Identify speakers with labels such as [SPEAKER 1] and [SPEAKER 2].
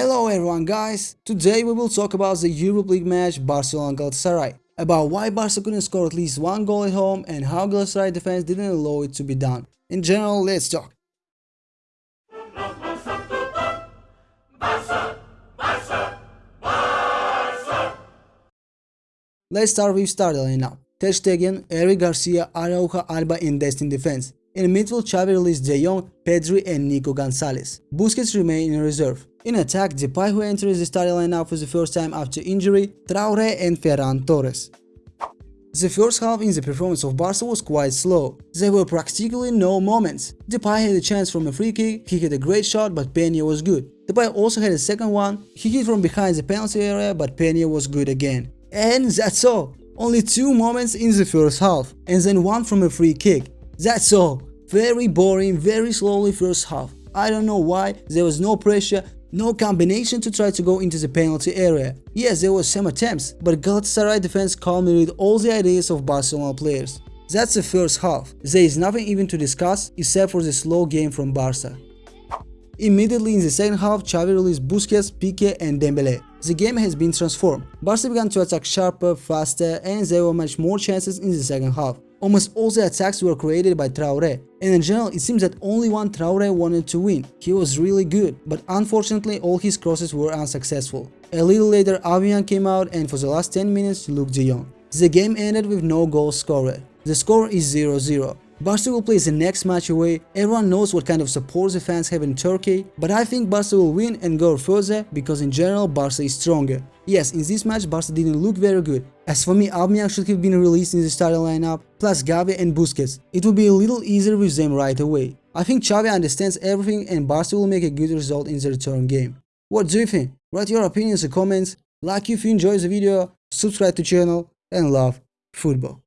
[SPEAKER 1] Hello everyone guys, today we will talk about the Europe League match Barcelona-Galatasaray, about why Barca couldn't score at least one goal at home and how Galatasaray defense didn't allow it to be done. In general, let's talk. Let's start with starting lineup. Ter Stegen, Eric Garcia, Araujo, Alba in destined defense. In midfield, Xavi released De Jong, Pedri and Nico Gonzalez. Busquets remain in reserve. In attack, Depay who enters the starting lineup for the first time after injury, Traore and Ferran Torres. The first half in the performance of Barca was quite slow. There were practically no moments. Depay had a chance from a free kick, he had a great shot but Peña was good. Depay also had a second one, he hit from behind the penalty area but Peña was good again. And that's all. Only two moments in the first half, and then one from a free kick. That's all. Very boring, very slowly first half. I don't know why, there was no pressure, no combination to try to go into the penalty area. Yes, there were some attempts, but Galatasaray defense culminated all the ideas of Barcelona players. That's the first half. There is nothing even to discuss except for the slow game from Barca. Immediately in the second half, Xavi released Busquets, Piqué and Dembele. The game has been transformed. Barca began to attack sharper, faster and there were much more chances in the second half. Almost all the attacks were created by Traore, and in general it seems that only one Traore wanted to win. He was really good, but unfortunately all his crosses were unsuccessful. A little later Avian came out and for the last 10 minutes Luuk de Jong. The game ended with no goal scorer. The score is 0-0. Barca will play the next match away, everyone knows what kind of support the fans have in Turkey, but I think Barca will win and go further because in general Barca is stronger. Yes, in this match Barca didn't look very good. As for me, Aubameyang should have been released in the starting lineup, plus Gavi and Busquets. It would be a little easier with them right away. I think Xavi understands everything and Barca will make a good result in the return game. What do you think? Write your opinions in comments, like if you enjoyed the video, subscribe to channel, and love football.